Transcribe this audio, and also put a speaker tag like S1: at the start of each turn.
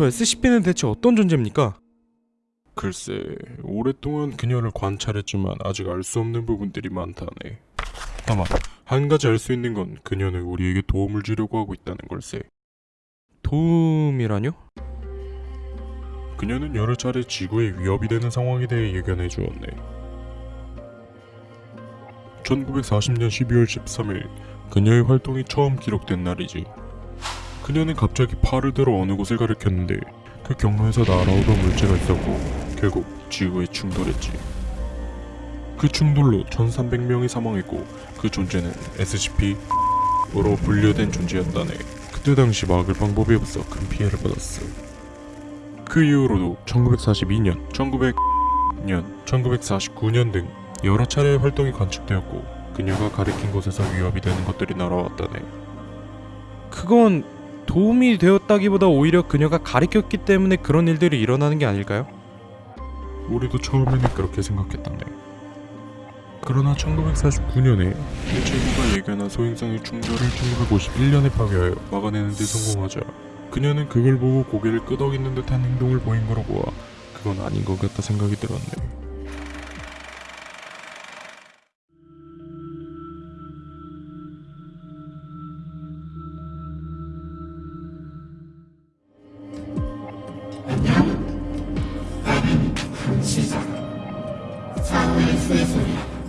S1: 저 SCP는 대체 어떤 존재입니까?
S2: 글쎄, 오랫동안 그녀를 관찰했지만 아직 알 수 없는 부분들이 많다네. 다만 한 가지 알 수 있는 건 그녀는 우리에게 도움을 주려고 하고 있다는 걸세.
S1: 도움이라뇨?
S2: 그녀는 여러 차례 지구에 위협이 되는 상황에 대해 예견해 주었네. 1940년 12월 13일 그녀의 활동이 처음 기록된 날이지. 그녀는 갑자기 팔을 들어 어느 곳을 가리켰는데 그 경로에서 날아오던 물체가 있었고 결국 지구에 충돌했지. 그 충돌로 1300명이 사망했고 그 존재는 SCP-으로 분류된 존재였다네. 그때 당시 막을 방법이 없어 큰 피해를 받았어. 그 이후로도 1942년, 1900년, 1949년 등 여러 차례의 활동이 관측되었고 그녀가 가리킨 곳에서 위협이 되는 것들이 날아왔다네.
S1: 그건 도움이 되었다기보다 오히려 그녀가 가리켰기 때문에 그런 일들이 일어나는 게 아닐까요?
S2: 우리도 처음에는 그렇게 생각했다네. 그러나 1949년에 일체부가 예견한 소행성의 충돌을 1951년에 파괴하여 막아내는 데 성공하자 그녀는 그걸 보고 고개를 끄덕이는 듯한 행동을 보인 거로 보아 그건 아닌 것 같다 생각이 들었네. isso, isso.